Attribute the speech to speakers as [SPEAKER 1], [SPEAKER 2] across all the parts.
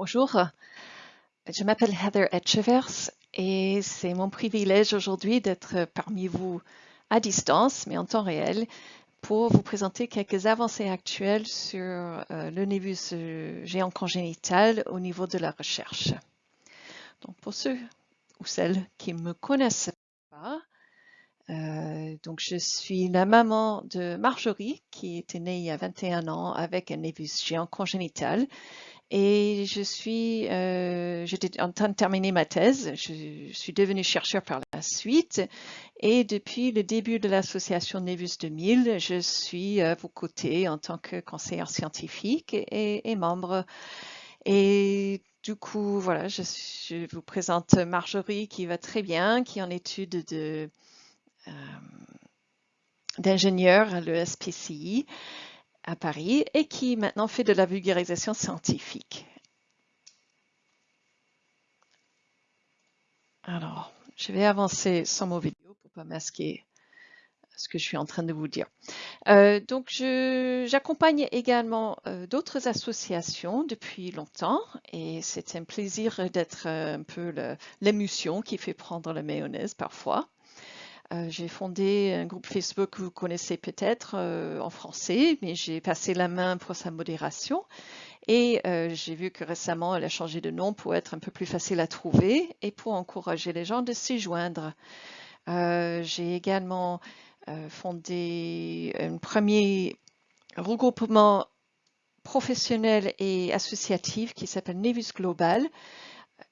[SPEAKER 1] Bonjour, je m'appelle Heather Etchevers et c'est mon privilège aujourd'hui d'être parmi vous à distance, mais en temps réel, pour vous présenter quelques avancées actuelles sur euh, le névus euh, géant congénital au niveau de la recherche. Donc pour ceux ou celles qui ne me connaissent pas, euh, donc je suis la maman de Marjorie qui était née il y a 21 ans avec un névus géant congénital et je suis, euh, j'étais en train de terminer ma thèse. Je, suis devenue chercheur par la suite. Et depuis le début de l'association Nevus 2000, je suis à vos côtés en tant que conseillère scientifique et, membre. Et du coup, voilà, je, vous présente Marjorie qui va très bien, qui est en études de, euh, d'ingénieur à l'ESPCI à Paris et qui maintenant fait de la vulgarisation scientifique. Alors, je vais avancer sans mot vidéo pour pas masquer ce que je suis en train de vous dire. Euh, donc, j'accompagne également euh, d'autres associations depuis longtemps et c'est un plaisir d'être euh, un peu l'émotion qui fait prendre la mayonnaise parfois. Euh, j'ai fondé un groupe Facebook que vous connaissez peut-être euh, en français, mais j'ai passé la main pour sa modération. Et euh, j'ai vu que récemment, elle a changé de nom pour être un peu plus facile à trouver et pour encourager les gens de s'y joindre. j'ai également fondé un premier regroupement professionnel et associatif qui s'appelle Nevis Global,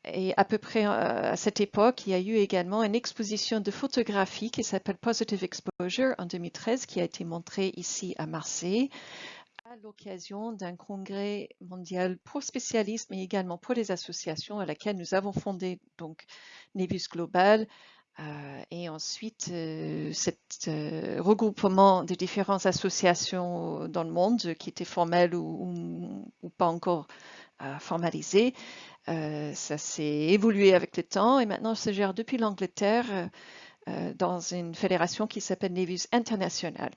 [SPEAKER 1] et à peu près euh, à cette époque, il y a eu également une exposition de photographie qui s'appelle Positive Exposure en 2013, qui a été montrée ici à Marseille à l'occasion d'un congrès mondial pour spécialistes, mais également pour les associations à laquelle nous avons fondé donc Nebus Global. Euh, et ensuite, euh, cet regroupement de différentes associations dans le monde qui étaient formelles ou, ou pas encore formalisées euh, ça s'est évolué avec le temps et maintenant se gère depuis l'Angleterre euh, euh, dans une fédération qui s'appelle Nevis International.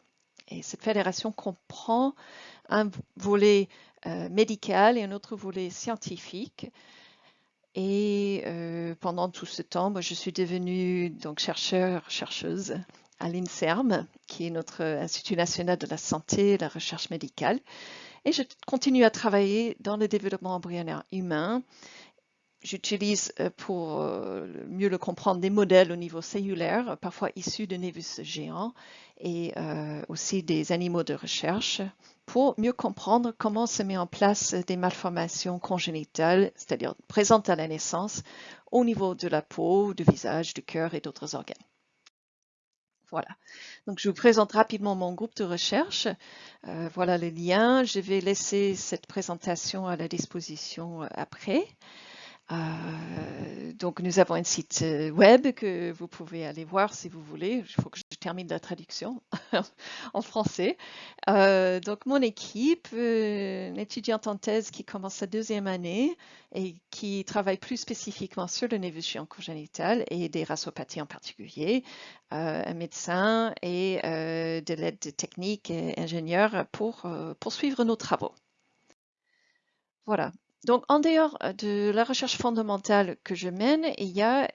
[SPEAKER 1] Et cette fédération comprend un volet médical et un autre volet scientifique. Et pendant tout ce temps, moi, je suis devenue donc chercheur, chercheuse à l'INSERM, qui est notre Institut national de la santé et de la recherche médicale. Et je continue à travailler dans le développement embryonnaire humain. J'utilise euh, pour euh, mieux le comprendre des modèles au niveau cellulaire, parfois issus de névus géants et euh, aussi des animaux de recherche pour mieux comprendre comment se met en place des malformations congénitales, c'est-à-dire présentes à la naissance au niveau de la peau, du visage, du cœur et d'autres organes. Voilà. Donc, je vous présente rapidement mon groupe de recherche. Euh, voilà le lien. Je vais laisser cette présentation à la disposition euh, après. Euh, donc, nous avons un site web que vous pouvez aller voir si vous voulez. Il faut que je termine la traduction en français. Euh, donc, mon équipe, euh, une étudiante en thèse qui commence sa deuxième année et qui travaille plus spécifiquement sur le névus congénital et des rassopathies en particulier, un médecin et de l'aide technique et ingénieur pour poursuivre nos travaux. Voilà, donc, en dehors euh, de la recherche fondamentale que je mène, il y a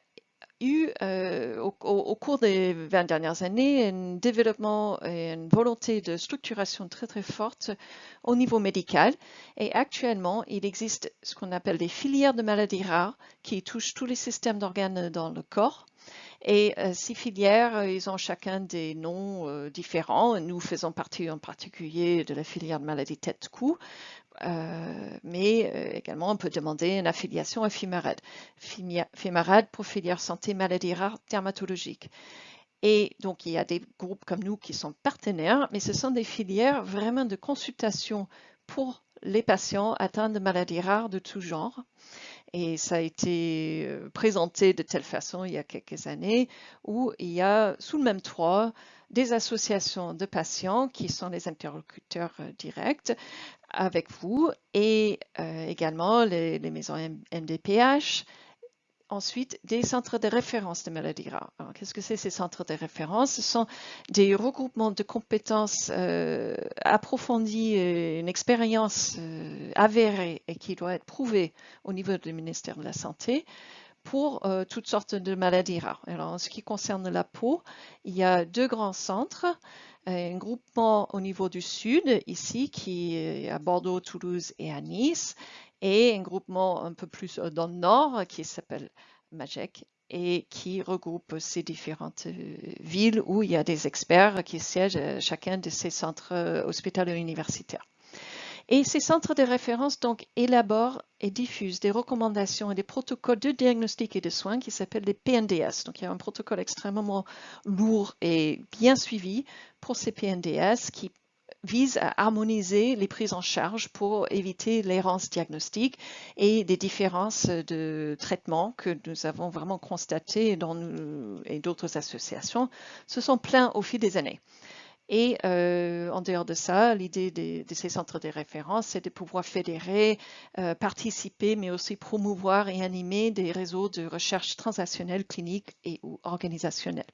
[SPEAKER 1] eu euh, au, cours des 20 dernières années un développement et une volonté de structuration très très forte au niveau médical. Et actuellement, il existe ce qu'on appelle des filières de maladies rares qui touchent tous les systèmes d'organes dans le corps. Et euh, ces filières, ils ont chacun des noms différents. Nous faisons partie en particulier de la filière de maladies tête-cou. Euh, mais euh, également on peut demander une affiliation à FIMARAD. FIMARAD pour filière santé maladies rares dermatologiques. Et donc il y a des groupes comme nous qui sont partenaires, mais ce sont des filières vraiment de consultation pour les patients atteints de maladies rares de tout genre. Et ça a été euh, présenté de telle façon il y a quelques années où il y a sous le même toit des associations de patients qui sont les interlocuteurs directs avec vous et euh, également les, maisons MDPH ensuite des centres de référence de maladies rares. Qu'est-ce que c'est ces centres de référence? Ce sont des regroupements de compétences euh, approfondies, une expérience euh, avérée et qui doit être prouvée au niveau du ministère de la Santé pour euh, toutes sortes de maladies rares. Alors, en ce qui concerne la peau, il y a deux grands centres. Un groupement au niveau du sud, ici, qui est à Bordeaux, Toulouse et à Nice, et un groupement un peu plus euh, dans le nord qui s'appelle MAGEC et qui regroupe ces différentes euh, villes où il y a des experts qui siègent à chacun de ces centres euh, hospitaliers universitaires. Et ces centres de référence donc élaborent et diffusent des recommandations et des protocoles de diagnostic et de soins qui s'appellent des PNDS. Donc il y a un protocole extrêmement lourd et bien suivi pour ces PNDS qui vise à harmoniser les prises en charge pour éviter l'errance diagnostique et des différences de traitement que nous avons vraiment constatées dans nous et d'autres associations se sont pleins au fil des années. Et euh, en dehors de ça, l'idée de, ces centres de référence, c'est de pouvoir fédérer, euh, participer, mais aussi promouvoir et animer des réseaux de recherche transactionnelle, clinique et ou organisationnelle.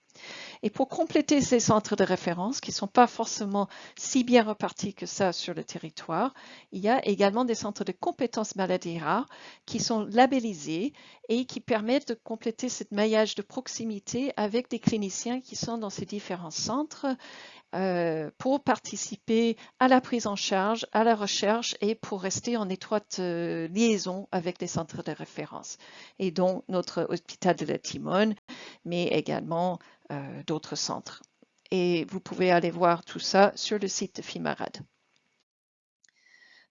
[SPEAKER 1] Et pour compléter ces centres de référence, qui ne sont pas forcément si bien repartis que ça sur le territoire, il y a également des centres de compétences maladies rares qui sont labellisés et qui permettent de compléter ce maillage de proximité avec des cliniciens qui sont dans ces différents centres euh, pour participer à la prise en charge, à la recherche et pour rester en étroite euh, liaison avec les centres de référence. Et donc notre hôpital de la Timone, mais également euh, d'autres centres. Et vous pouvez aller voir tout ça sur le site de FIMARAD.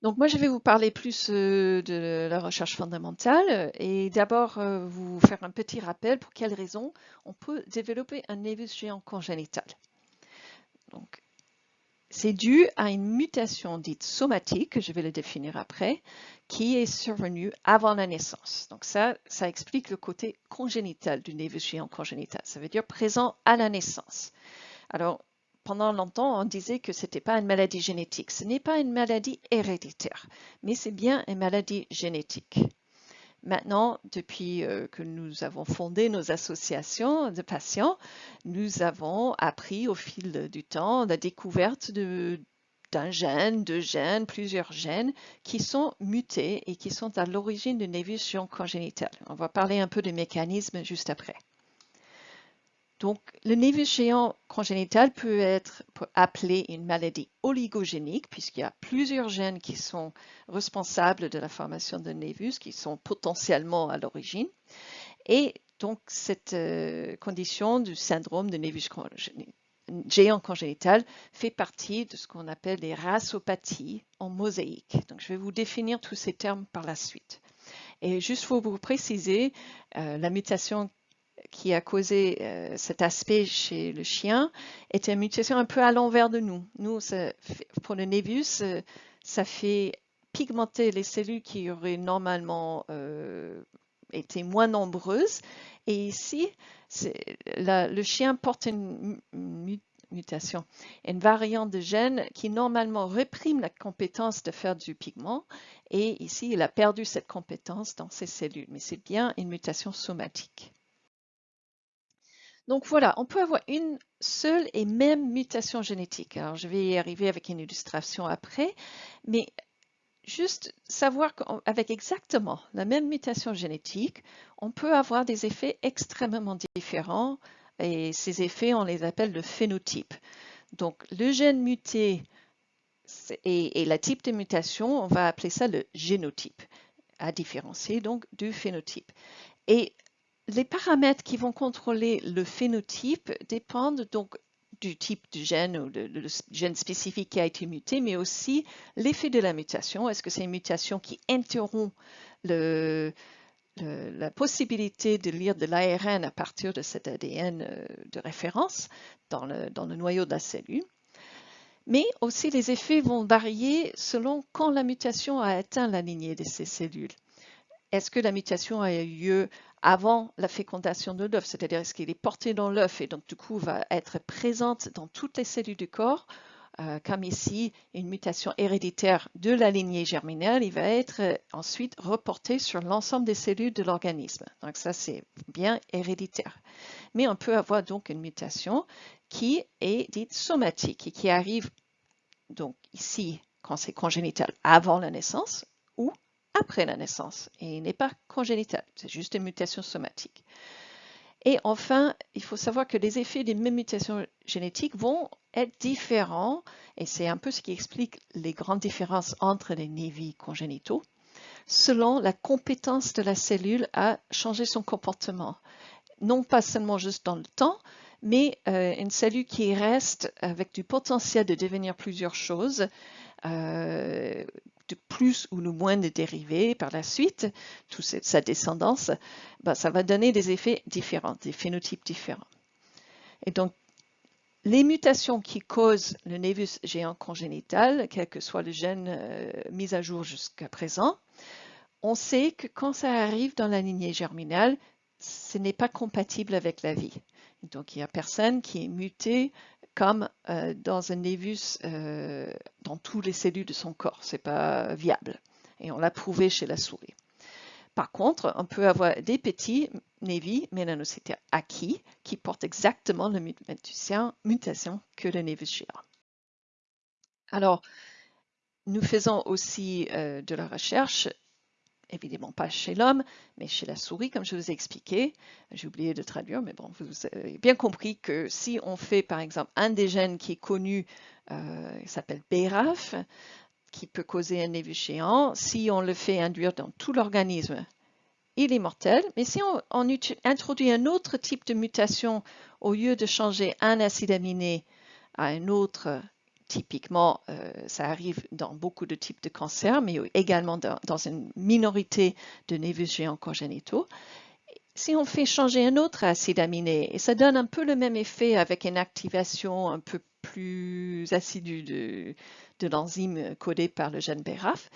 [SPEAKER 1] Donc moi, je vais vous parler plus de la recherche fondamentale et d'abord vous faire un petit rappel pour quelles raisons on peut développer un névus géant congénital. Donc, c'est dû à une mutation dite somatique, que je vais le définir après, qui est survenue avant la naissance. Donc ça, ça explique le côté congénital du névus géant congénital. Ça veut dire présent à la naissance. Alors, pendant longtemps, on disait que ce n'était pas une maladie génétique. Ce n'est pas une maladie héréditaire, mais c'est bien une maladie génétique. Maintenant, depuis euh, que nous avons fondé nos associations de patients, nous avons appris au fil du temps la découverte d'un gène, de gènes, plusieurs gènes qui sont mutés et qui sont à l'origine d'une évolution congénitale. On va parler un peu des mécanismes juste après. Donc, le névus géant congénital peut être appelé une maladie oligogénique puisqu'il y a plusieurs gènes qui sont responsables de la formation de névus, qui sont potentiellement à l'origine. Et donc, cette euh, condition du syndrome de névus géant congénital fait partie de ce qu'on appelle les racopathies en mosaïque. Donc, je vais vous définir tous ces termes par la suite. Et juste pour vous préciser, euh, la mutation qui a causé euh, cet aspect chez le chien était une mutation un peu à l'envers de nous. Nous, pour le névus, euh, ça fait pigmenter les cellules qui auraient normalement euh, été moins nombreuses. Et ici, le chien porte une, mutation, une variante de gène qui normalement réprime la compétence de faire du pigment. Et ici, il a perdu cette compétence dans ses cellules. Mais c'est bien une mutation somatique. Donc voilà, on peut avoir une seule et même mutation génétique. Alors je vais y arriver avec une illustration après, mais juste savoir qu'avec exactement la même mutation génétique, on peut avoir des effets extrêmement différents et ces effets, on les appelle le phénotype. Donc le gène muté et, et la type de mutation, on va appeler ça le génotype, à différencier donc du phénotype. Les paramètres qui vont contrôler le phénotype dépendent donc du type de gène ou le, gène spécifique qui a été muté, mais aussi l'effet de la mutation. Est-ce que c'est une mutation qui interrompt la possibilité de lire de l'ARN à partir de cet ADN euh, de référence dans le, dans le noyau de la cellule? Mais aussi les effets vont varier selon quand la mutation a atteint la lignée de ces cellules. Est-ce que la mutation a eu lieu avant la fécondation de l'œuf, c'est-à-dire est-ce qu'il est porté dans l'œuf et donc du coup va être présente dans toutes les cellules du corps euh, comme ici, une mutation héréditaire de la lignée germinale, il va être euh, ensuite reporté sur l'ensemble des cellules de l'organisme. Donc ça, c'est bien héréditaire. Mais on peut avoir donc une mutation qui est dite somatique et qui arrive donc ici quand c'est congénital avant la naissance après la naissance et n'est pas congénital, c'est juste une mutation somatique. Et enfin, il faut savoir que les effets des mêmes mutations génétiques vont être différents, et c'est un peu ce qui explique les grandes différences entre les névis congénitaux, selon la compétence de la cellule à changer son comportement. Non pas seulement juste dans le temps, mais euh, une cellule qui reste avec du potentiel de devenir plusieurs choses, euh, de plus ou de moins de dérivés par la suite, toute sa descendance, ben, ça va donner des effets différents, des phénotypes différents. Et donc, les mutations qui causent le névus géant congénital, quel que soit le gène euh, mis à jour jusqu'à présent, on sait que quand ça arrive dans la lignée germinale, ce n'est pas compatible avec la vie. Donc, il n'y a personne qui est muté comme euh, dans un névus euh, dans toutes les cellules de son corps. Ce n'est pas viable. Et on l'a prouvé chez la souris. Par contre, on peut avoir des petits névis mélanocytaires acquis qui portent exactement la mutation, que le névus géant. Alors, nous faisons aussi euh, de la recherche évidemment pas chez l'homme, mais chez la souris, comme je vous ai expliqué. J'ai oublié de traduire, mais bon, vous avez bien compris que si on fait, par exemple, un des gènes qui est connu, euh, il s'appelle BRAF, qui peut causer un névus géant, si on le fait induire dans tout l'organisme, il est mortel. Mais si on, introduit un autre type de mutation, au lieu de changer un acide aminé à un autre typiquement, euh, ça arrive dans beaucoup de types de cancers, mais également dans, une minorité de névus géants congénitaux. Si on fait changer un autre acide aminé, et ça donne un peu le même effet avec une activation un peu plus assidue de, l'enzyme codée par le gène BRAF,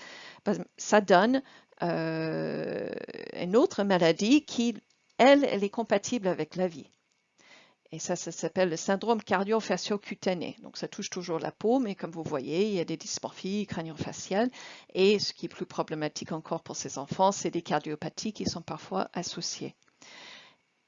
[SPEAKER 1] ben, ça donne euh, une autre maladie qui, elle, elle est compatible avec la vie. Et ça, ça s'appelle le syndrome cardio-fascio-cutané. Donc, ça touche toujours la peau, mais comme vous voyez, il y a des dysmorphies crânio-faciales. Et ce qui est plus problématique encore pour ces enfants, c'est des cardiopathies qui sont parfois associées.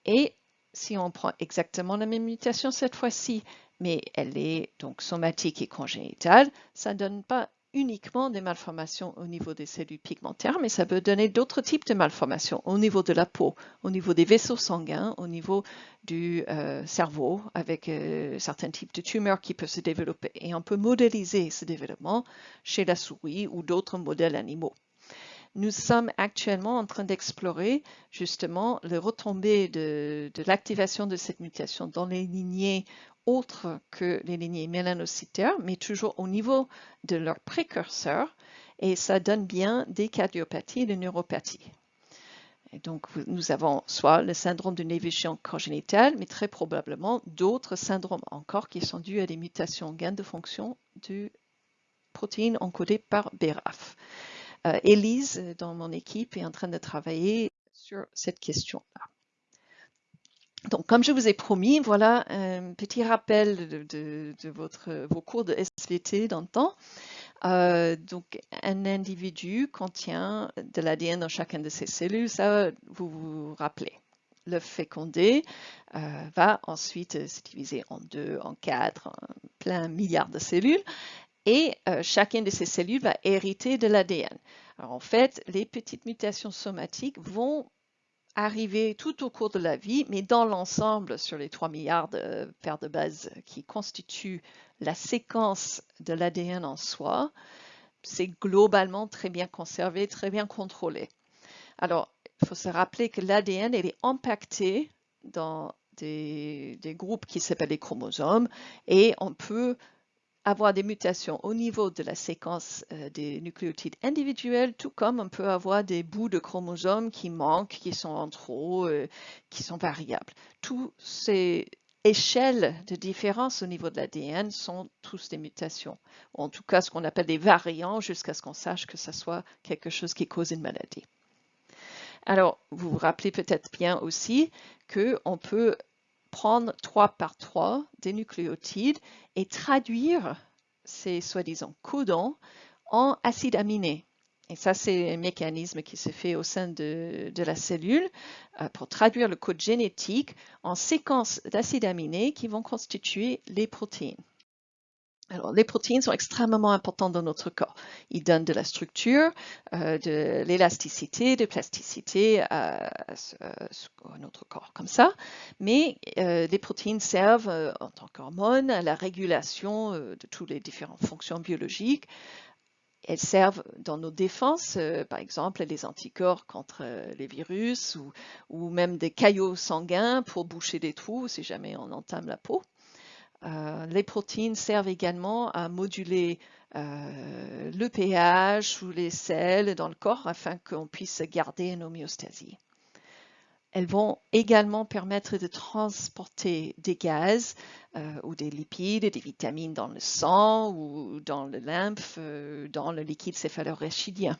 [SPEAKER 1] Et si on prend exactement la même mutation cette fois-ci, mais elle est donc somatique et congénitale, ça ne donne pas uniquement des malformations au niveau des cellules pigmentaires, mais ça peut donner d'autres types de malformations au niveau de la peau, au niveau des vaisseaux sanguins, au niveau du euh, cerveau, avec euh, certains types de tumeurs qui peuvent se développer. Et on peut modéliser ce développement chez la souris ou d'autres modèles animaux. Nous sommes actuellement en train d'explorer justement le retombées de l'activation de cette mutation dans les lignées autres que les lignées mélanocytaires, mais toujours au niveau de leurs précurseurs, et ça donne bien des cardiopathies et des neuropathies. Donc, nous avons soit le syndrome de névigation congénitale, mais très probablement d'autres syndromes encore qui sont dus à des mutations gain de fonction de protéines encodées par BRAF. Euh, Elise, dans mon équipe, est en train de travailler sur cette question-là. Donc, comme je vous ai promis, voilà un petit rappel de, vos cours de SVT dans le temps. Euh, donc, un individu contient de l'ADN dans chacune de ses cellules, ça vous vous rappelez. Le fécondé euh, va ensuite se diviser en deux, en quatre, en plein milliard de cellules et euh, chacune de ces cellules va hériter de l'ADN. Alors en fait, les petites mutations somatiques vont arriver tout au cours de la vie, mais dans l'ensemble, sur les 3 milliards de paires de bases qui constituent la séquence de l'ADN en soi, c'est globalement très bien conservé, très bien contrôlé. Alors, il faut se rappeler que l'ADN est impacté dans des, des groupes qui s'appellent les chromosomes et on peut avoir des mutations au niveau de la séquence euh, des nucléotides individuels, tout comme on peut avoir des bouts de chromosomes qui manquent, qui sont en trop, euh, qui sont variables. Toutes ces échelles de différence au niveau de l'ADN sont tous des mutations, en tout cas ce qu'on appelle des variants jusqu'à ce qu'on sache que ce soit quelque chose qui cause une maladie. Alors, vous vous rappelez peut-être bien aussi qu'on peut prendre trois par trois des nucléotides et traduire ces soi-disant codons en acides aminés. Et ça, c'est un mécanisme qui se fait au sein de, la cellule euh, pour traduire le code génétique en séquences d'acides aminés qui vont constituer les protéines. Alors, les protéines sont extrêmement importantes dans notre corps. Ils donnent de la structure, euh, de l'élasticité, de plasticité à, notre corps, comme ça. Mais euh, les protéines servent en tant qu'hormones à la régulation de toutes les différentes fonctions biologiques, elles servent dans nos défenses, euh, par exemple les anticorps contre euh, les virus ou, même des caillots sanguins pour boucher des trous si jamais on entame la peau. Euh, les protéines servent également à moduler le pH ou les sels dans le corps afin qu'on puisse garder une homéostasie. Elles vont également permettre de transporter des gaz euh, ou des lipides, des vitamines dans le sang ou dans le lymphe, euh, dans le liquide céphalorachidien.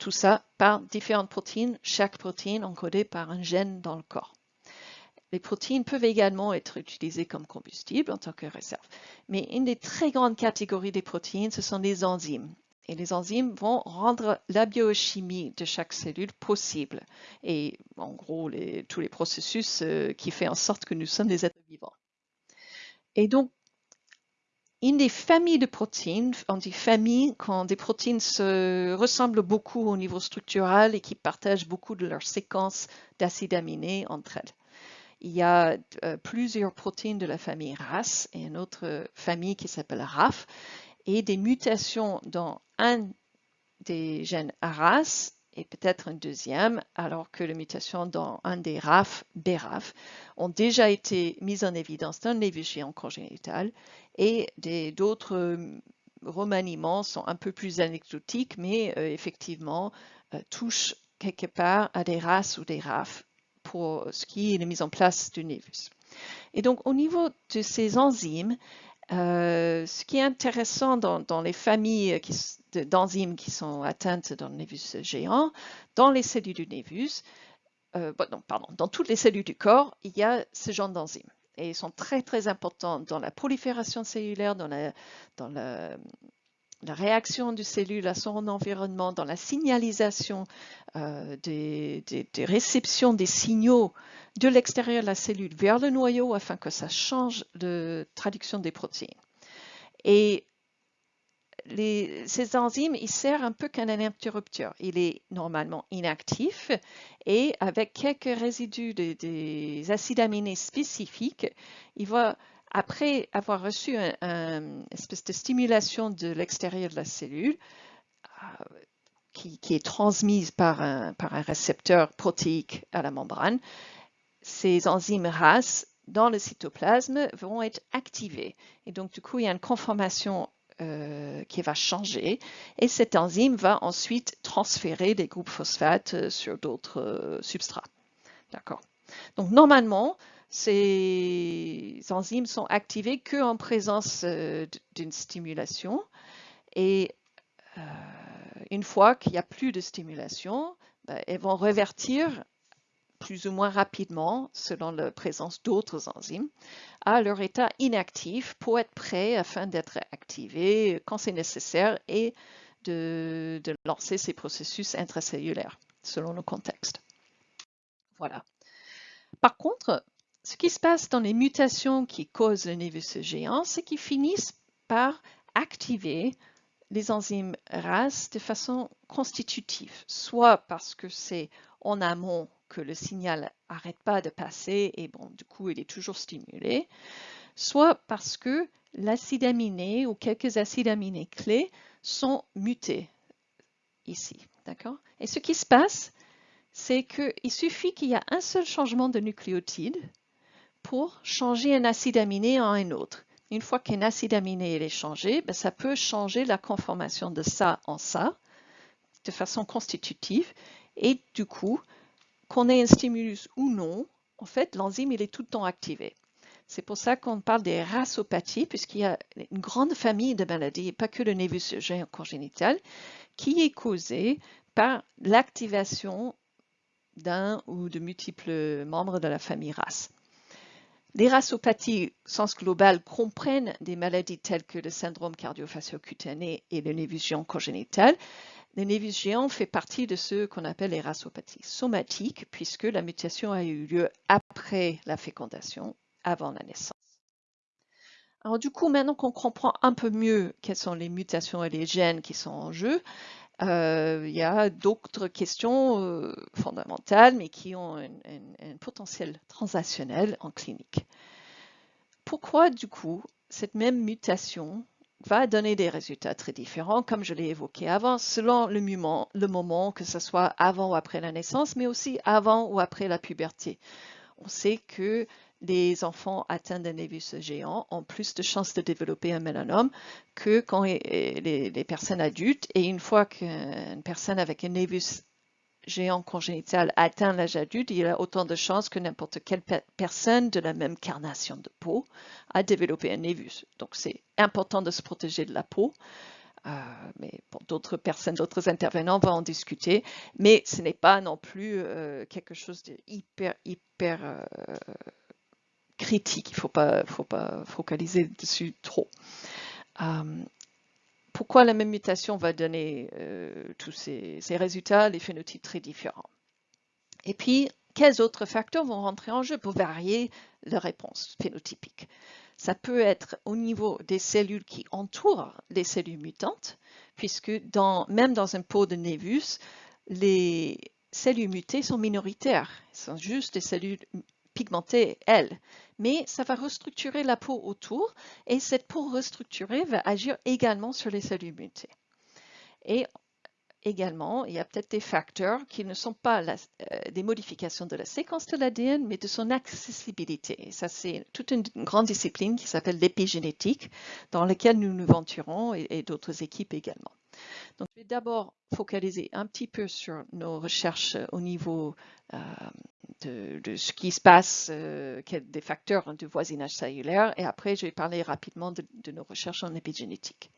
[SPEAKER 1] Tout ça par différentes protéines, chaque protéine encodée par un gène dans le corps. Les protéines peuvent également être utilisées comme combustible en tant que réserve. Mais une des très grandes catégories des protéines, ce sont les enzymes. Et les enzymes vont rendre la biochimie de chaque cellule possible. Et en gros, tous les processus euh, qui font en sorte que nous sommes des êtres vivants. Et donc, une des familles de protéines, on dit famille quand des protéines se ressemblent beaucoup au niveau structural et qui partagent beaucoup de leurs séquences d'acides aminés entre elles. Il y a euh, plusieurs protéines de la famille RAS et une autre famille qui s'appelle RAF. Et des mutations dans un des gènes RAS et peut-être un deuxième, alors que les mutations dans un des RAF, BRAF, ont déjà été mises en évidence dans les géants congénital et d'autres euh, remaniements sont un peu plus anecdotiques, mais euh, effectivement touchent quelque part à des RAS ou des RAF pour ce qui est la mise en place du névus. Et donc, au niveau de ces enzymes, euh, ce qui est intéressant dans, les familles d'enzymes qui sont atteintes dans le névus géant, dans les cellules du névus, euh, pardon, dans toutes les cellules du corps, il y a ce genre d'enzymes. Et ils sont très très importants dans la prolifération cellulaire, dans la, dans la, réaction du cellule à son environnement, dans la signalisation euh, des, réceptions des signaux de l'extérieur de la cellule vers le noyau afin que ça change de traduction des protéines. Et ces enzymes, ils servent un peu comme un interrupteur. Il est normalement inactif et avec quelques résidus des acides aminés spécifiques, il va, après avoir reçu une espèce de stimulation de l'extérieur de la cellule, euh, qui, est transmise par un, par un récepteur protéique à la membrane, ces enzymes RAS dans le cytoplasme vont être activées. Et donc, du coup, il y a une conformation euh, qui va changer et cette enzyme va ensuite transférer des groupes phosphates euh, sur d'autres substrats. D'accord. Donc, normalement, ces enzymes sont activées qu'en présence d'une stimulation et une fois qu'il n'y a plus de stimulation, ben, elles vont revertir plus ou moins rapidement, selon la présence d'autres enzymes, à leur état inactif pour être prêt afin d'être activé quand c'est nécessaire et de, lancer ces processus intracellulaires selon le contexte. Voilà. Par contre, ce qui se passe dans les mutations qui causent le névus géant, c'est qu'ils finissent par activer les enzymes RAS de façon constitutive, soit parce que c'est en amont que le signal n'arrête pas de passer et bon, du coup, il est toujours stimulé, soit parce que l'acide aminé ou quelques acides aminés clés sont mutés ici. D'accord? Et ce qui se passe, c'est qu'il suffit qu'il y ait un seul changement de nucléotide pour changer un acide aminé en un autre. Une fois qu'un acide aminé est changé, ben, ça peut changer la conformation de ça en ça de façon constitutive et du coup, qu'on ait un stimulus ou non, en fait, l'enzyme, est tout le temps activé. C'est pour ça qu'on parle des rasopathies, puisqu'il y a une grande famille de maladies, pas que le névus congénital, qui est causée par l'activation d'un ou de multiples membres de la famille RAS. Les rassopathies, au sens global, comprennent des maladies telles que le syndrome cardio-fascio-cutané et le névus géant congénital. Le névus géant fait partie de ce qu'on appelle les rassopathies somatiques, puisque la mutation a eu lieu après la fécondation, avant la naissance. Alors du coup, maintenant qu'on comprend un peu mieux quelles sont les mutations et les gènes qui sont en jeu, euh, il y a d'autres questions euh, fondamentales, mais qui ont un, potentiel transactionnel en clinique. Pourquoi, du coup, cette même mutation va donner des résultats très différents, comme je l'ai évoqué avant, selon le moment, le moment, que ce soit avant ou après la naissance, mais aussi avant ou après la puberté. On sait que les enfants atteints d'un névus géant ont plus de chances de développer un mélanome que quand les, personnes adultes. Et une fois qu'une personne avec un névus géant congénital atteint l'âge adulte, il a autant de chances que n'importe quelle personne de la même carnation de peau à développer un névus. Donc c'est important de se protéger de la peau. Euh, mais d'autres personnes, d'autres intervenants vont en discuter, mais ce n'est pas non plus euh, quelque chose de hyper, hyper euh, critique. Il ne faut pas, faut pas focaliser dessus trop. Euh, pourquoi la même mutation va donner euh, tous ces, résultats, les phénotypes très différents Et puis, quels autres facteurs vont rentrer en jeu pour varier la réponse phénotypique? Ça peut être au niveau des cellules qui entourent les cellules mutantes, puisque même dans un pot de névus, les cellules mutées sont minoritaires. Ce sont juste des cellules pigmentée, elle. Mais ça va restructurer la peau autour et cette peau restructurée va agir également sur les cellules mutées. Et également, il y a peut-être des facteurs qui ne sont pas euh, des modifications de la séquence de l'ADN, mais de son accessibilité. Et ça, c'est toute une, grande discipline qui s'appelle l'épigénétique, dans laquelle nous nous venturons et d'autres équipes également. Donc, je vais d'abord focaliser un petit peu sur nos recherches au niveau euh, de, ce qui se passe, euh, des facteurs de voisinage cellulaire, et après, je vais parler rapidement de, de nos recherches en épigénétique.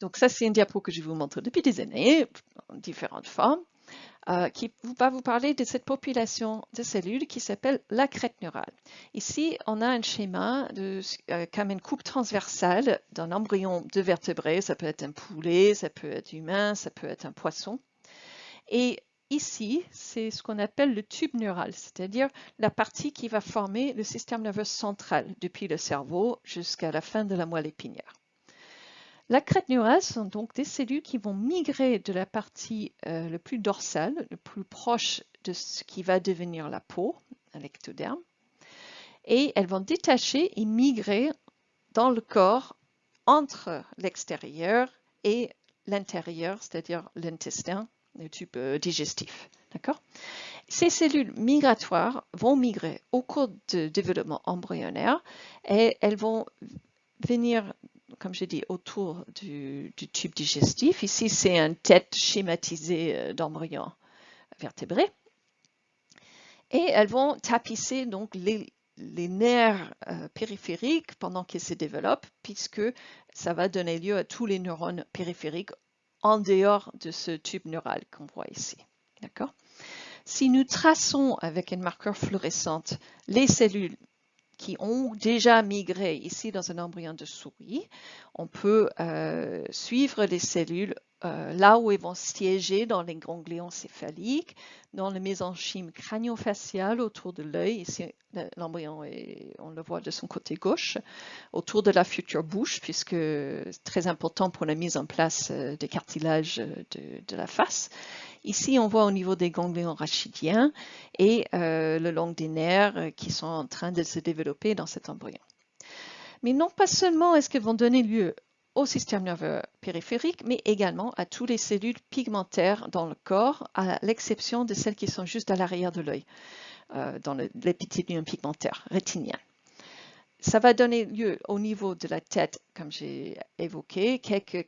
[SPEAKER 1] Donc ça, c'est une diapo que je vous montre depuis des années, en différentes formes. Euh, qui va vous parler de cette population de cellules qui s'appelle la crête neurale. Ici, on a un schéma de, euh, comme une coupe transversale d'un embryon de vertébrés. Ça peut être un poulet, ça peut être humain, ça peut être un poisson. Et ici, c'est ce qu'on appelle le tube neural, c'est-à-dire la partie qui va former le système nerveux central depuis le cerveau jusqu'à la fin de la moelle épinière. La crête neurale sont donc des cellules qui vont migrer de la partie euh, le plus dorsale, le plus proche de ce qui va devenir la peau, l'ectoderme, et elles vont détacher et migrer dans le corps entre l'extérieur et l'intérieur, c'est-à-dire l'intestin, le tube euh, digestif. D'accord? Ces cellules migratoires vont migrer au cours du développement embryonnaire et elles vont venir comme j'ai dit, autour du, tube digestif. Ici, c'est une tête schématisée euh, d'embryon vertébré. Et elles vont tapisser donc les, nerfs euh, périphériques pendant qu'ils se développent, puisque ça va donner lieu à tous les neurones périphériques en dehors de ce tube neural qu'on voit ici. D'accord? Si nous traçons avec un marqueur fluorescent les cellules qui ont déjà migré ici dans un embryon de souris, on peut euh, suivre les cellules euh, là où elles vont siéger dans les ganglions céphaliques, dans le mésenchyme crânio-facial autour de l'œil. Ici, l'embryon, on le voit de son côté gauche, autour de la future bouche, puisque c'est très important pour la mise en place euh, des cartilages de la face. Ici, on voit au niveau des ganglions rachidiens et euh, le long des nerfs euh, qui sont en train de se développer dans cet embryon. Mais non pas seulement est-ce qu'elles vont donner lieu au système nerveux périphérique, mais également à toutes les cellules pigmentaires dans le corps, à l'exception de celles qui sont juste à l'arrière de l'œil, euh, dans l'épithélium pigmentaire rétinien. Ça va donner lieu au niveau de la tête, comme j'ai évoqué, quelques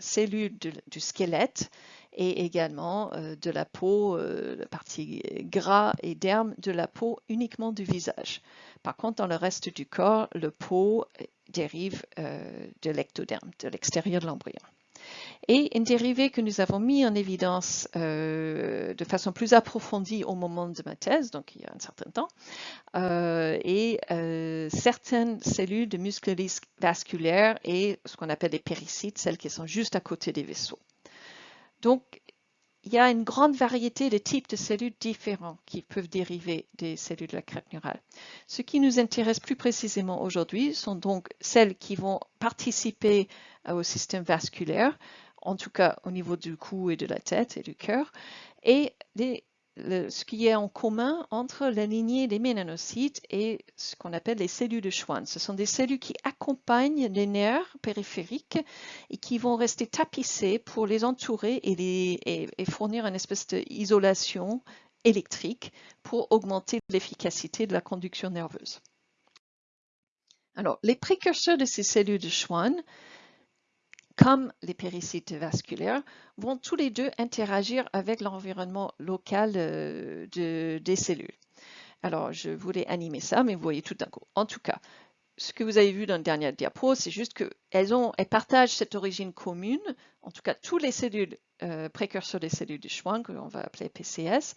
[SPEAKER 1] cellules du squelette et également euh, de la peau, euh, la partie gras et derme de la peau uniquement du visage. Par contre, dans le reste du corps, le peau dérive euh, de l'ectoderme, de l'extérieur de l'embryon. Et une dérivée que nous avons mis en évidence de façon plus approfondie au moment de ma thèse, donc il y a un certain temps, euh, et euh, certaines cellules de muscles vasculaires et ce qu'on appelle les péricytes, celles qui sont juste à côté des vaisseaux. Donc, il y a une grande variété de types de cellules différents qui peuvent dériver des cellules de la crête neurale. Ce qui nous intéresse plus précisément aujourd'hui sont donc celles qui vont participer au système vasculaire, en tout cas au niveau du cou et de la tête et du cœur, et ce qui est en commun entre la lignée des mélanocytes et ce qu'on appelle les cellules de Schwann. Ce sont des cellules qui accompagnent les nerfs périphériques et qui vont rester tapissées pour les entourer et, et fournir une espèce d'isolation électrique pour augmenter l'efficacité de la conduction nerveuse. Alors, les précurseurs de ces cellules de Schwann comme les péricytes vasculaires, vont tous les deux interagir avec l'environnement local euh, des cellules. Alors, je voulais animer ça, mais vous voyez tout d'un coup. En tout cas, ce que vous avez vu dans la dernière diapo, c'est juste qu'elles elles partagent cette origine commune. En tout cas, toutes les cellules euh, précurseurs des cellules de Schwann, que l'on va appeler PCS,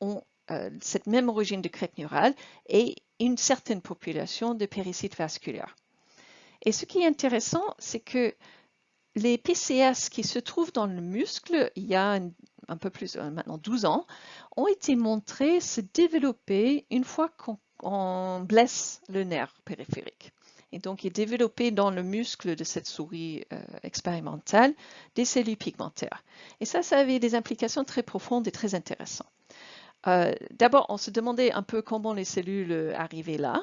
[SPEAKER 1] ont euh, cette même origine de crête neurale et une certaine population de péricytes vasculaires. Et ce qui est intéressant, c'est que les PCS qui se trouvent dans le muscle, il y a un, peu plus, euh, maintenant 12 ans, ont été montrés se développer une fois qu'on blesse le nerf périphérique. Et donc, il développé dans le muscle de cette souris euh, expérimentale des cellules pigmentaires. Et ça, ça avait des implications très profondes et très intéressantes. Euh, d'abord, on se demandait un peu comment les cellules arrivaient là.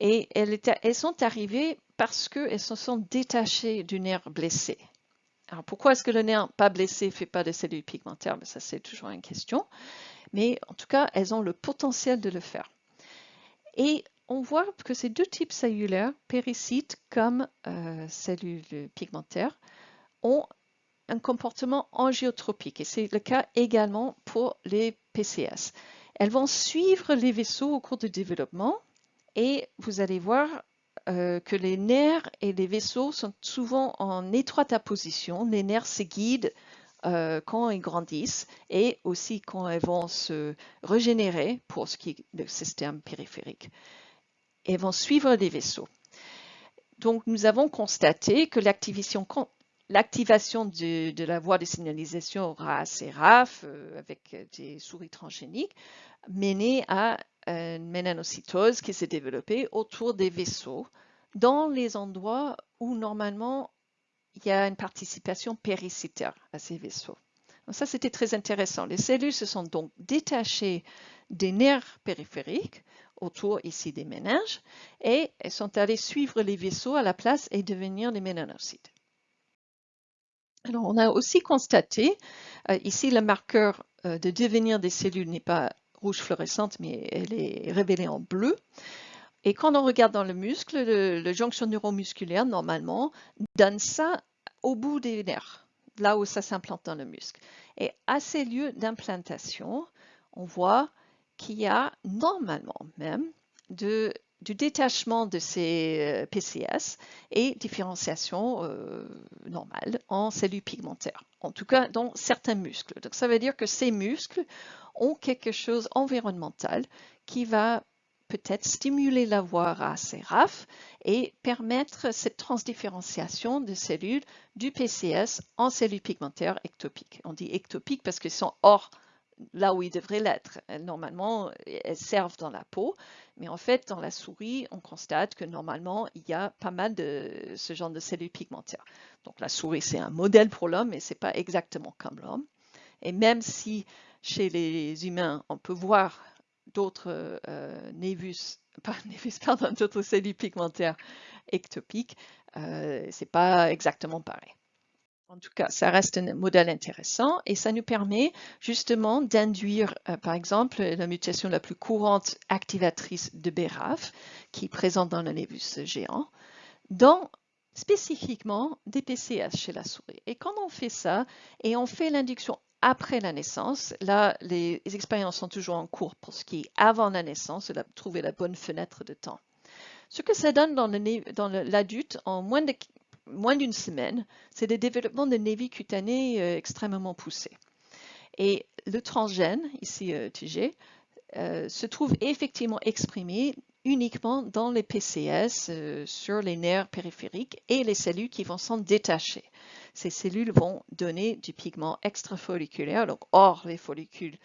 [SPEAKER 1] Et elles, sont arrivées parce qu'elles se sont détachées du nerf blessé. Alors pourquoi est-ce que le nerf pas blessé ne fait pas de cellules pigmentaires? Ben, Ça, c'est toujours une question. Mais en tout cas, elles ont le potentiel de le faire. Et on voit que ces deux types cellulaires, péricytes comme euh, cellules pigmentaires, ont un comportement angiotropique. Et c'est le cas également pour les PCS. Elles vont suivre les vaisseaux au cours du développement et vous allez voir euh, que les nerfs et les vaisseaux sont souvent en étroite opposition. Les nerfs se guident euh, quand ils grandissent et aussi quand ils vont se régénérer pour ce qui est le système périphérique. Et vont suivre les vaisseaux. Donc, nous avons constaté que l'activation de, la voie de signalisation RAS et RAF euh, avec des souris transgéniques menait à une mélanocytose qui s'est développée autour des vaisseaux dans les endroits où normalement il y a une participation péricytaire à ces vaisseaux. Ça, c'était très intéressant. Les cellules se sont donc détachées des nerfs périphériques autour ici des méninges et elles sont allées suivre les vaisseaux à la place et devenir des mélanocytes. Alors, on a aussi constaté, euh, ici le marqueur euh, de devenir des cellules n'est pas rouge fluorescente, mais elle est révélée en bleu. Et quand on regarde dans le muscle, le, jonction neuromusculaire, normalement, donne ça au bout des nerfs, là où ça s'implante dans le muscle. Et à ces lieux d'implantation, on voit qu'il y a normalement même du détachement de ces euh, PCS et différenciation euh, normale en cellules pigmentaires, en tout cas dans certains muscles. Donc ça veut dire que ces muscles ont quelque chose environnemental qui va peut-être stimuler la voie RAS et permettre cette transdifférenciation de cellules du PCS en cellules pigmentaires ectopiques. On dit ectopiques parce qu'elles sont hors là où ils devraient l'être. Normalement, elles servent dans la peau, mais en fait, dans la souris, on constate que normalement, il y a pas mal de ce genre de cellules pigmentaires. Donc la souris, c'est un modèle pour l'homme, mais ce n'est pas exactement comme l'homme. Et même si chez les humains, on peut voir d'autres euh, névus, pas névus, pardon, d'autres cellules pigmentaires ectopiques, euh, c'est pas exactement pareil. En tout cas, ça reste un modèle intéressant et ça nous permet justement d'induire, euh, par exemple, la mutation la plus courante activatrice de BRAF, qui est présente dans le névus géant, dans spécifiquement des PCS chez la souris. Et quand on fait ça, et on fait l'induction après la naissance. Là, les, expériences sont toujours en cours pour ce qui est avant la naissance, trouver la bonne fenêtre de temps. Ce que ça donne dans l'adulte, en moins de moins d'une semaine, c'est le développement de névi cutanées euh, extrêmement poussé. Et le transgène, ici euh, TG, euh, se trouve effectivement exprimé uniquement dans les PCS sur les nerfs périphériques et les cellules qui vont s'en détacher. Ces cellules vont donner du pigment extrafolliculaire, donc hors les follicules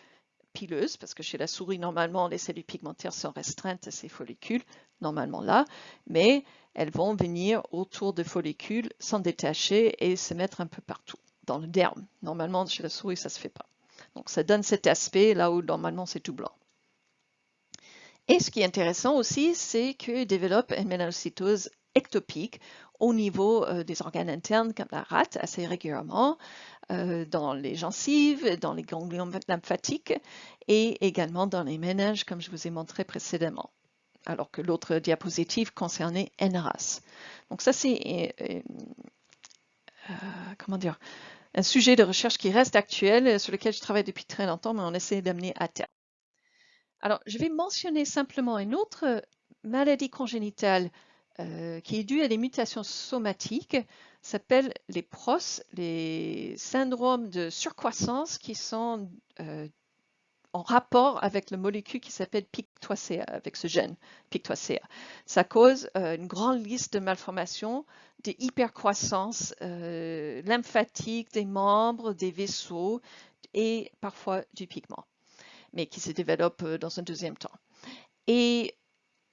[SPEAKER 1] pileuses, parce que chez la souris, normalement, les cellules pigmentaires sont restreintes à ces follicules, normalement là, mais elles vont venir autour des follicules, s'en détacher et se mettre un peu partout, dans le derme. Normalement, chez la souris, ça ne se fait pas. Donc, ça donne cet aspect là où normalement c'est tout blanc. Et ce qui est intéressant aussi, c'est qu'il développe une mélanocytose ectopique au niveau euh, des organes internes comme la rate assez régulièrement, euh, dans les gencives, dans les ganglions lymphatiques et également dans les méninges comme je vous ai montré précédemment alors que l'autre diapositive concernait NRAS. Donc ça, c'est euh, comment dire, un sujet de recherche qui reste actuel, sur lequel je travaille depuis très longtemps, mais on essaie d'amener à terme. Alors, je vais mentionner simplement une autre maladie congénitale euh, qui est due à des mutations somatiques, s'appelle les PROS, les syndromes de surcroissance qui sont en rapport avec la molécule qui s'appelle PIK3CA, avec ce gène PIK3CA. Ça cause euh, une grande liste de malformations, des hypercroissances euh, lymphatiques des membres, des vaisseaux et parfois du pigment, mais qui se développe euh, dans un deuxième temps. Et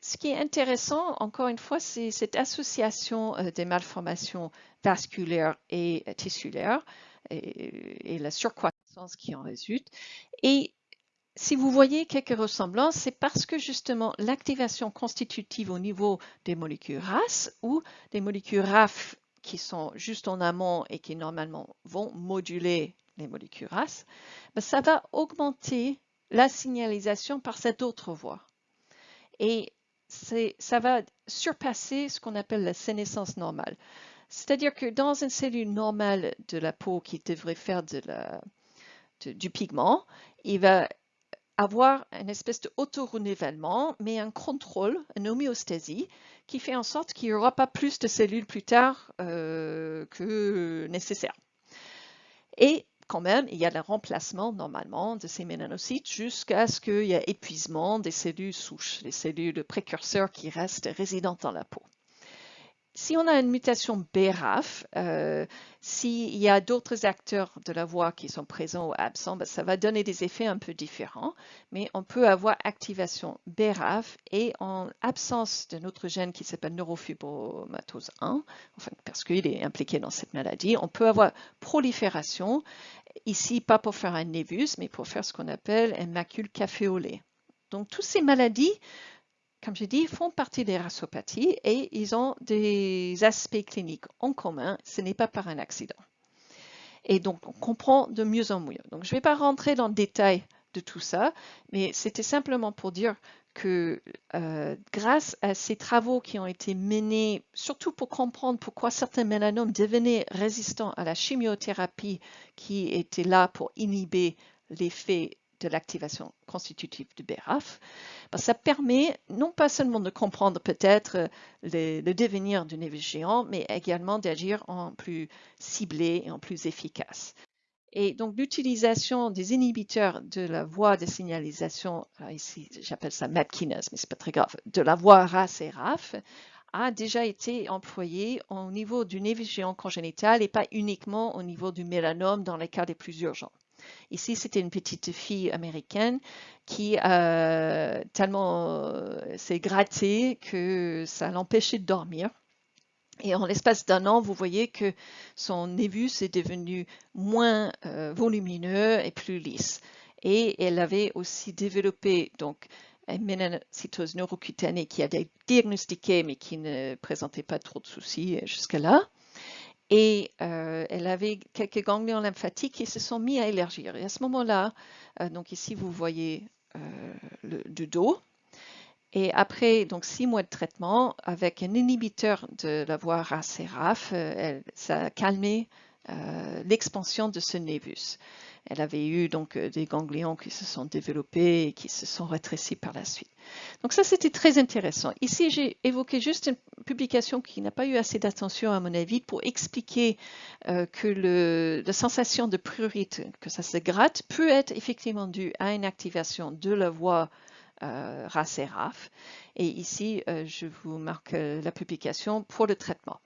[SPEAKER 1] ce qui est intéressant, encore une fois, c'est cette association des malformations vasculaires et tissulaires et, la surcroissance qui en résulte. Et si vous voyez quelques ressemblances, c'est parce que justement l'activation constitutive au niveau des molécules RAS ou des molécules RAF qui sont juste en amont et qui normalement vont moduler les molécules RAS, ben, ça va augmenter la signalisation par cette autre voie. Ça va surpasser ce qu'on appelle la sénescence normale. C'est-à-dire que dans une cellule normale de la peau qui devrait faire du pigment, il va avoir une espèce d'auto-renouvellement, mais un contrôle, une homéostasie, qui fait en sorte qu'il n'y aura pas plus de cellules plus tard euh, que nécessaire. Et quand même, il y a le remplacement normalement de ces mélanocytes jusqu'à ce qu'il y ait épuisement des cellules souches, les cellules précurseurs qui restent résidentes dans la peau si on a une mutation BRAF, euh, s'il y a d'autres acteurs de la voix qui sont présents ou absents, ben, ça va donner des effets un peu différents, mais on peut avoir activation BRAF et en absence d'un autre gène qui s'appelle neurofibromatose 1, enfin, parce qu'il est impliqué dans cette maladie, on peut avoir prolifération, ici pas pour faire un névus, mais pour faire ce qu'on appelle un macule caféolé. Donc, toutes ces maladies comme j'ai dit, font partie des rassopathies et ils ont des aspects cliniques en commun. Ce n'est pas par un accident. Et donc, on comprend de mieux en mieux. Donc, je ne vais pas rentrer dans le détail de tout ça, mais c'était simplement pour dire que euh, grâce à ces travaux qui ont été menés, surtout pour comprendre pourquoi certains mélanomes devenaient résistants à la chimiothérapie qui était là pour inhiber l'effet de l'activation constitutive du BRAF, ça permet non pas seulement de comprendre peut-être euh, le, devenir du névis géant, mais également d'agir en plus ciblé et en plus efficace. Et donc l'utilisation des inhibiteurs de la voie de signalisation, ici j'appelle ça MAP kinase, mais c'est pas très grave, de la voie RAS et RAF, a déjà été employée au niveau du névis géant congénital et pas uniquement au niveau du mélanome dans les cas les plus urgents. Ici, c'était une petite fille américaine qui euh, tellement euh, s'est grattée que ça l'empêchait de dormir. Et en l'espace d'un an, vous voyez que son névus est devenu moins euh, volumineux et plus lisse. Et elle avait aussi développé donc une ménanocytose neurocutanée qui a été diagnostiquée mais qui ne présentait pas trop de soucis jusque-là et euh, elle avait quelques ganglions lymphatiques qui se sont mis à élargir. Et à ce moment-là, euh, donc ici vous voyez euh, le, dos. Et après donc six mois de traitement avec un inhibiteur de la voie RAS-RAF, ça a calmé l'expansion de ce névus. Elle avait eu donc des ganglions qui se sont développés et qui se sont rétrécis par la suite. Donc ça, c'était très intéressant. Ici, j'ai évoqué juste une publication qui n'a pas eu assez d'attention à mon avis pour expliquer que le, la sensation de prurite, que ça se gratte, peut être effectivement due à une activation de la voie euh, et. Et ici, euh, je vous marque euh, la publication pour le traitement.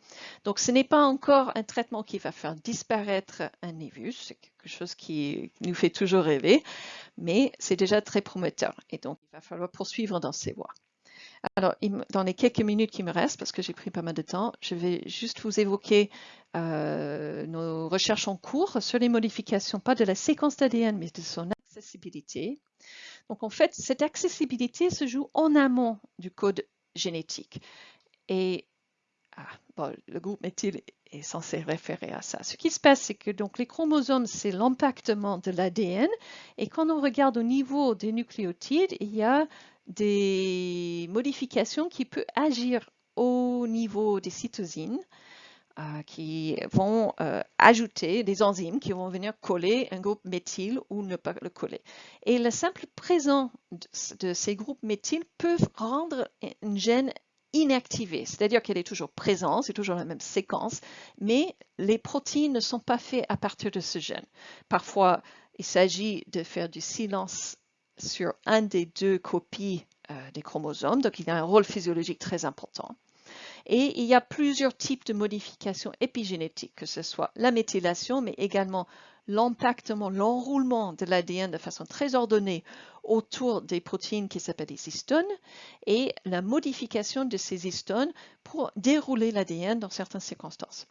[SPEAKER 1] Donc, ce n'est pas encore un traitement qui va faire disparaître un névus, c'est quelque chose qui nous fait toujours rêver, mais c'est déjà très prometteur. Et donc, il va falloir poursuivre dans ces voies. Alors, dans les quelques minutes qui me restent, parce que j'ai pris pas mal de temps, je vais juste vous évoquer nos recherches en cours sur les modifications, pas de la séquence d'ADN, mais de son accessibilité. Donc en fait, cette accessibilité se joue en amont du code génétique. Et ah, le groupe méthyle est censé référer à ça. Ce qui se passe, c'est que donc les chromosomes, c'est l'empactement de l'ADN. Et quand on regarde au niveau des nucléotides, il y a des modifications qui peuvent agir au niveau des cytosines. Euh, qui vont euh, ajouter des enzymes qui vont venir coller un groupe méthyle ou ne pas le coller. Et le simple présent de, ces groupes méthyl peuvent rendre une gène inactivée, c'est-à-dire qu'elle est toujours présente, c'est toujours la même séquence, mais les protéines ne sont pas faites à partir de ce gène. Parfois, il s'agit de faire du silence sur un des deux copies euh, des chromosomes, donc il a un rôle physiologique très important. Et il y a plusieurs types de modifications épigénétiques, que ce soit la méthylation, mais également l'empactement, l'enroulement de l'ADN de façon très ordonnée autour des protéines qui s'appellent les histones et la modification de ces histones pour dérouler l'ADN dans certaines circonstances.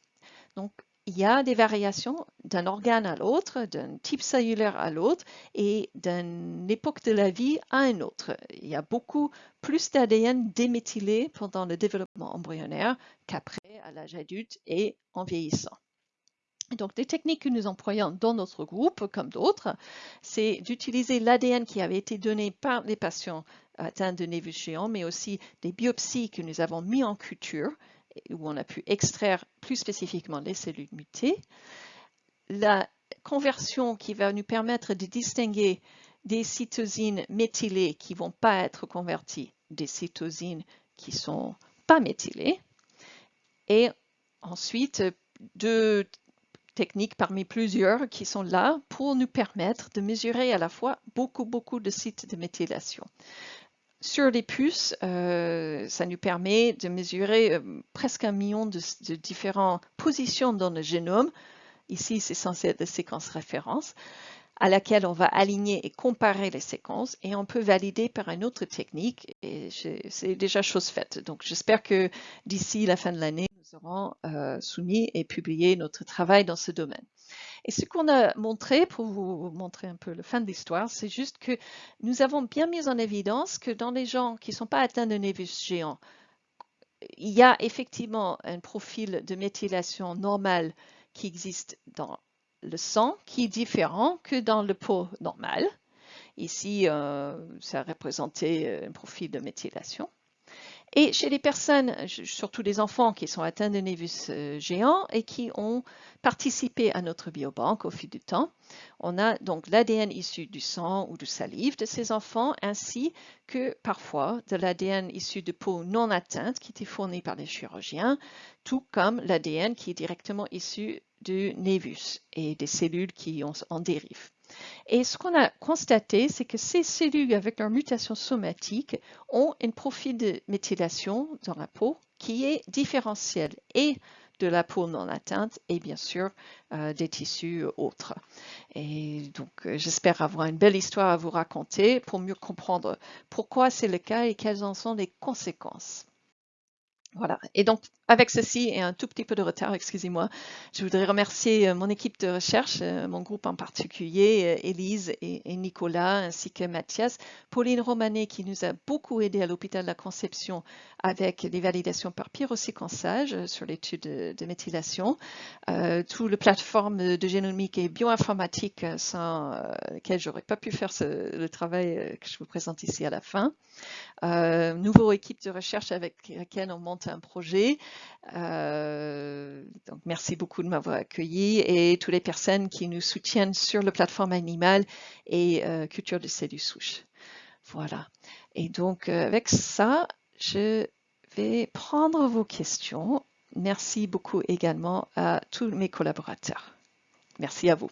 [SPEAKER 1] Il y a des variations d'un organe à l'autre, d'un type cellulaire à l'autre et d'une époque de la vie à une autre. Il y a beaucoup plus d'ADN déméthylé pendant le développement embryonnaire qu'après à l'âge adulte et en vieillissant. Donc, des techniques que nous employons dans notre groupe, comme d'autres, c'est d'utiliser l'ADN qui avait été donné par les patients atteints de névus géants, mais aussi des biopsies que nous avons mis en culture où on a pu extraire plus spécifiquement les cellules mutées. La conversion qui va nous permettre de distinguer des cytosines méthylées qui ne vont pas être converties des cytosines qui ne sont pas méthylées. Et ensuite, deux techniques parmi plusieurs qui sont là pour nous permettre de mesurer à la fois beaucoup, beaucoup de sites de méthylation. Sur les puces, euh, ça nous permet de mesurer euh, presque un million de, différentes positions dans le génome. Ici, c'est censé être la séquence référence à laquelle on va aligner et comparer les séquences et on peut valider par une autre technique et c'est déjà chose faite. Donc j'espère que d'ici la fin de l'année, nous aurons euh, soumis et publié notre travail dans ce domaine. Et ce qu'on a montré, pour vous montrer un peu le fin de l'histoire, c'est juste que nous avons bien mis en évidence que dans les gens qui ne sont pas atteints de névus géant, il y a effectivement un profil de méthylation normal qui existe dans le sang, qui est différent que dans le pot normal. Ici, euh, ça représentait un profil de méthylation. Et chez les personnes, surtout les enfants qui sont atteints de névus euh, géants et qui ont participé à notre biobanque au fil du temps, on a donc l'ADN issu du sang ou de salive de ces enfants, ainsi que parfois de l'ADN issu de peau non atteinte qui était fourni par les chirurgiens, tout comme l'ADN qui est directement issu du névus et des cellules qui en dérivent. Et ce qu'on a constaté, c'est que ces cellules avec leur mutation somatique ont un profil de méthylation dans la peau qui est différentiel et de la peau non atteinte et bien sûr euh, des tissus autres. Et donc euh, j'espère avoir une belle histoire à vous raconter pour mieux comprendre pourquoi c'est le cas et quelles en sont les conséquences. Voilà. Et donc, avec ceci et un tout petit peu de retard, excusez-moi, je voudrais remercier euh, mon équipe de recherche, euh, mon groupe en particulier, euh, Élise et, Nicolas, ainsi que Mathias, Pauline Romanet qui nous a beaucoup aidé à l'hôpital de la Conception avec les validations par pyroséquençage sur l'étude de, méthylation, euh, tout le plateforme de génomique et bioinformatique sans lequel j'aurais pas pu faire le travail que je vous présente ici à la fin. nouveau équipe de recherche avec laquelle on monte un projet. donc merci beaucoup de m'avoir accueilli et toutes les personnes qui nous soutiennent sur la plateforme animale et culture de cellules souches. Voilà. Et donc avec ça, je vais prendre vos questions. Merci beaucoup également à tous mes collaborateurs. Merci à vous.